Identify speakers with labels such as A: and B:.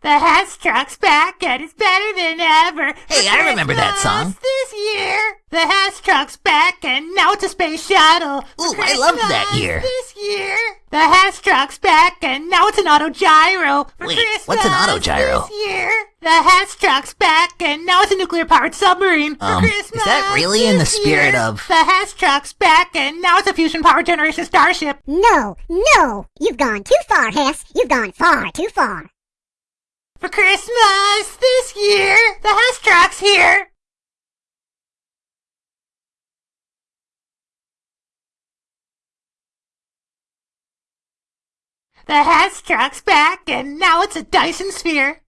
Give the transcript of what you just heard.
A: The Hess truck's back and it's better than ever.
B: Hey, I remember that
A: Christmas
B: song.
A: This year, the Hess truck's back and now it's a space shuttle. For
B: Ooh, I loved that
A: Christmas
B: year.
A: This year, the Hess truck's back and now it's an auto gyro. For
B: Wait, what's an
A: Christmas
B: autogyro?
A: This year, the Hess truck's back and now it's a nuclear powered submarine. For
B: Um, is
A: Christmas
B: that really in the
A: this
B: spirit
A: year,
B: of-
A: The Hess truck's back and now it's a fusion power generation starship.
C: No, no! You've gone too far, Hess. You've gone far too far.
A: For Christmas this year, the Hess truck's here. The Hess truck's back, and now it's a Dyson Sphere.